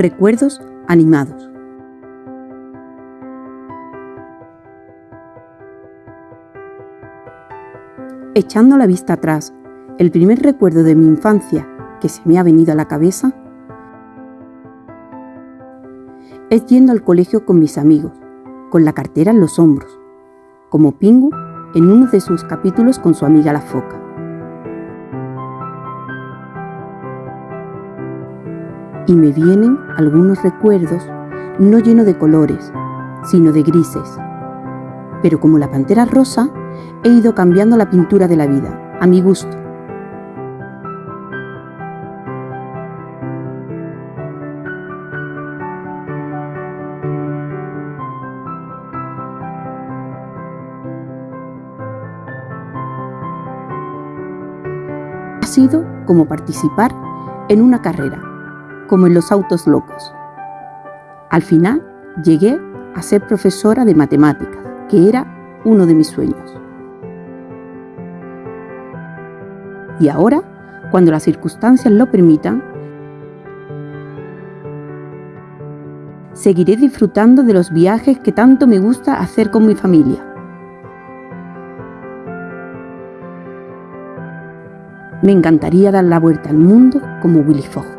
Recuerdos animados. Echando la vista atrás, el primer recuerdo de mi infancia que se me ha venido a la cabeza es yendo al colegio con mis amigos, con la cartera en los hombros, como Pingu en uno de sus capítulos con su amiga la foca. Y me vienen algunos recuerdos no llenos de colores, sino de grises. Pero como la pantera rosa, he ido cambiando la pintura de la vida, a mi gusto. Ha sido como participar en una carrera, como en los autos locos. Al final llegué a ser profesora de matemáticas, que era uno de mis sueños. Y ahora, cuando las circunstancias lo permitan, seguiré disfrutando de los viajes que tanto me gusta hacer con mi familia. Me encantaría dar la vuelta al mundo como Willy Fogg.